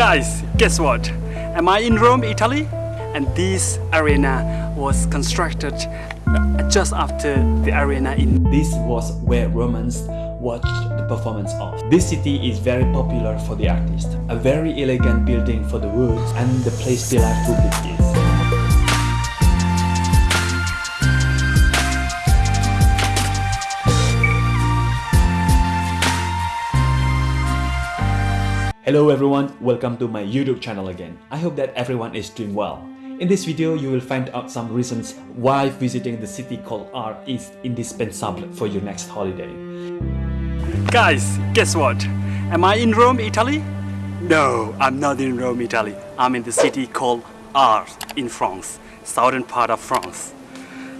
Guys, guess what? Am I in Rome, Italy? And this arena was constructed uh, just after the arena in... This was where Romans watched the performance of. This city is very popular for the artist, a very elegant building for the woods and the place de la République is. Hello everyone, welcome to my YouTube channel again. I hope that everyone is doing well. In this video, you will find out some reasons why visiting the city called Arles is indispensable for your next holiday. Guys, guess what? Am I in Rome, Italy? No, I'm not in Rome, Italy. I'm in the city called Arles in France, southern part of France.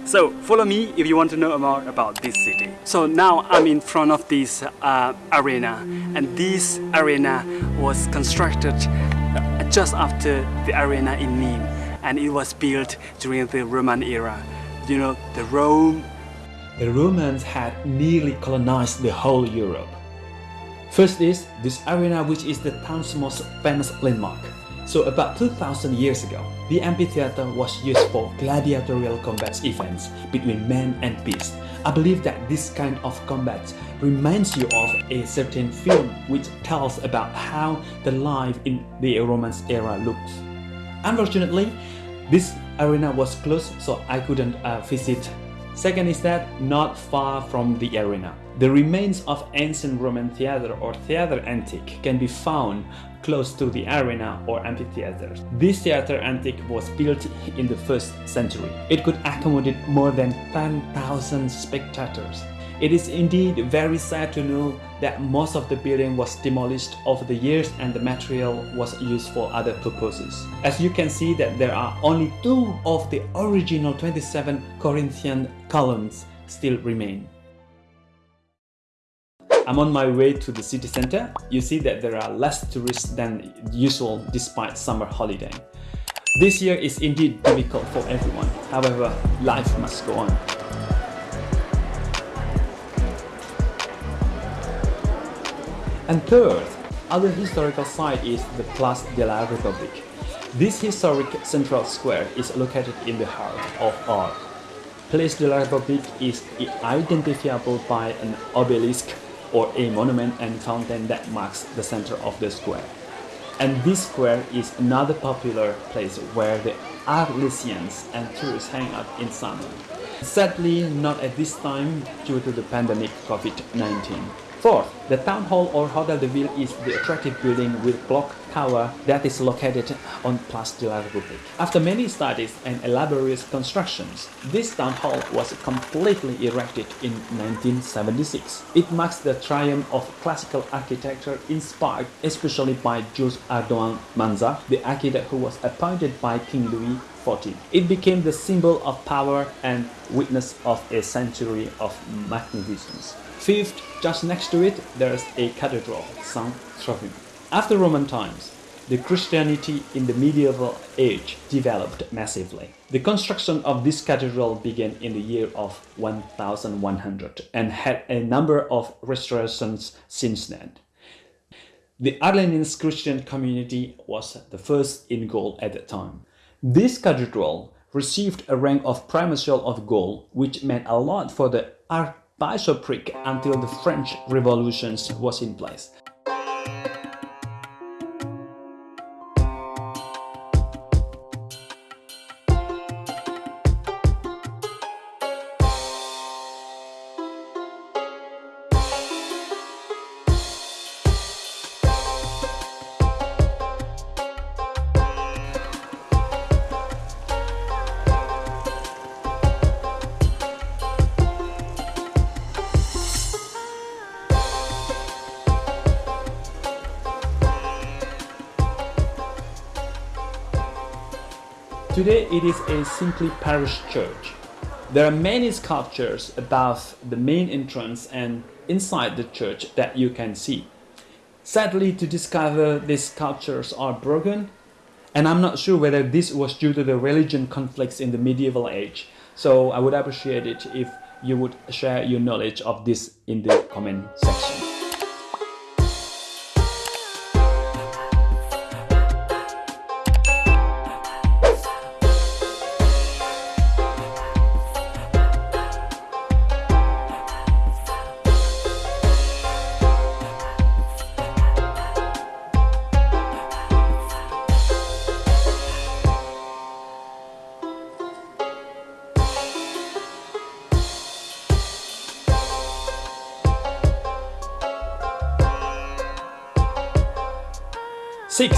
So follow me if you want to know more about this city. So now I'm in front of this uh, arena and this arena was constructed uh, just after the arena in Nîmes and it was built during the Roman era. You know, the Rome... The Romans had nearly colonized the whole Europe. First is this arena which is the town's most famous landmark. So about 2000 years ago, the amphitheater was used for gladiatorial combat events between men and beasts. I believe that this kind of combat reminds you of a certain film which tells about how the life in the Roman era looks. Unfortunately, this arena was closed so I couldn't uh, visit. Second is that not far from the arena. The remains of ancient Roman theater or theater antique can be found close to the arena or amphitheater. This theater antique was built in the 1st century. It could accommodate more than 10,000 spectators. It is indeed very sad to know that most of the building was demolished over the years and the material was used for other purposes. As you can see that there are only two of the original 27 Corinthian columns still remain. I'm on my way to the city center. You see that there are less tourists than usual despite summer holiday. This year is indeed difficult for everyone. However, life must go on. And third, other historical site is the Place de la République. This historic central square is located in the heart of Arles. Place de la République is identifiable by an obelisk or a monument and fountain that marks the center of the square. And this square is another popular place where the Arlesians and tourists hang out in summer. Sadly, not at this time due to the pandemic COVID-19. Fourth, the town hall or Hotel de Ville is the attractive building with clock tower that is located on Place de la République. After many studies and elaborate constructions, this town hall was completely erected in 1976. It marks the triumph of classical architecture inspired especially by Jules Ardoin Manza, the architect who was appointed by King Louis XIV. It became the symbol of power and witness of a century of magnificence. Fifth, just next to it, there is a cathedral, Saint Trophime. After Roman times, the Christianity in the medieval age developed massively. The construction of this cathedral began in the year of 1100 and had a number of restorations since then. The Arlesians Christian community was the first in Gaul at the time. This cathedral received a rank of Primatial of Gaul, which meant a lot for the archbishopric until the French Revolution was in place. Today it is a simply parish church. There are many sculptures above the main entrance and inside the church that you can see. Sadly to discover these sculptures are broken and I'm not sure whether this was due to the religion conflicts in the medieval age. So I would appreciate it if you would share your knowledge of this in the comment section. 6.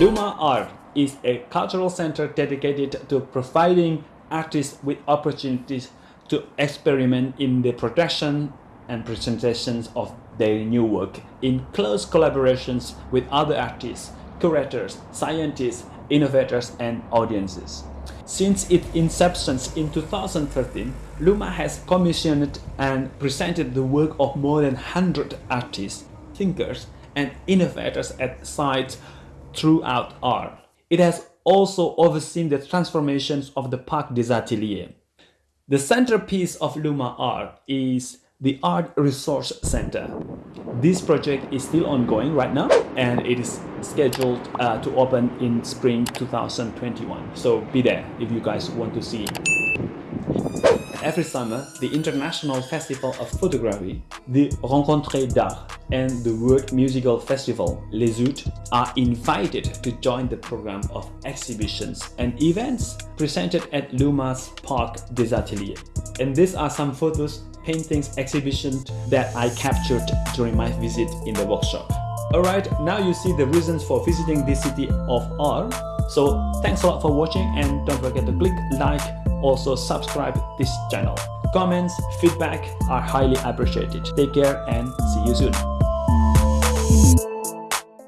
Luma Arles is a cultural center dedicated to providing artists with opportunities to experiment in the production and presentations of their new work in close collaborations with other artists, curators, scientists, innovators and audiences. Since its inception in 2013, Luma has commissioned and presented the work of more than 100 artists, thinkers, and innovators at sites throughout Arles. It has also overseen the transformations of the Parc des Ateliers. The centerpiece of Luma Arles is the Art Resource Center. This project is still ongoing right now and it is scheduled uh, to open in spring 2021. So be there if you guys want to see. Every summer, the International Festival of Photography, the Rencontres d'Arles and the World Musical Festival, Les Suds, are invited to join the program of exhibitions and events presented at Luma's Parc des Ateliers. And these are some photos paintings exhibitions that I captured during my visit in the workshop. Alright, now you see the reasons for visiting this city of art. So thanks a lot for watching and don't forget to click like, also subscribe this channel. Comments, feedback are highly appreciated. Take care and see you soon.